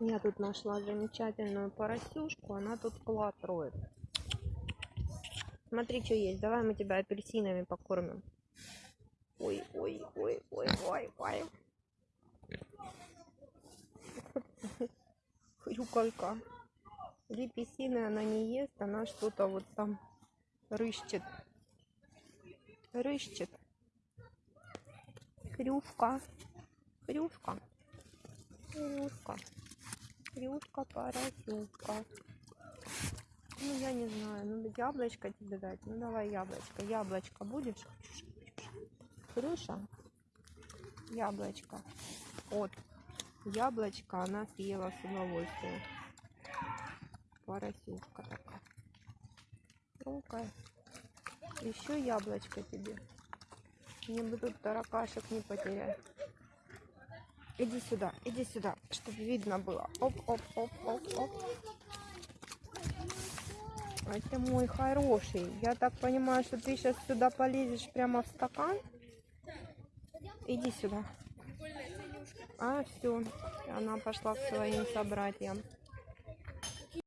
Я тут нашла замечательную поросюшку, она тут клад. Смотри, что есть. Давай мы тебя апельсинами покормим. Ой, ой, ой, ой, ой, ой. Хрюкалька. Апельсины она не ест, она что-то вот там рыщет. Рыщет. Хрюшка. Хрюшка. Хрюшка. Хрюшка, поросюшка. Ну, я не знаю. Ну, яблочко тебе дать. Ну, давай яблочко. Яблочко будешь? Хрюша? Яблочко. Вот. Яблочко она съела с удовольствием. Поросюшка такая. Хрумкая. Еще яблочко тебе. Мне бы тут таракашек не потерять. Иди сюда, иди сюда, чтобы видно было. Оп, оп, оп, оп, оп. Ты мой хороший. Я так понимаю, что ты сейчас сюда полезешь прямо в стакан. Иди сюда. А, все. Она пошла к своим собратьям.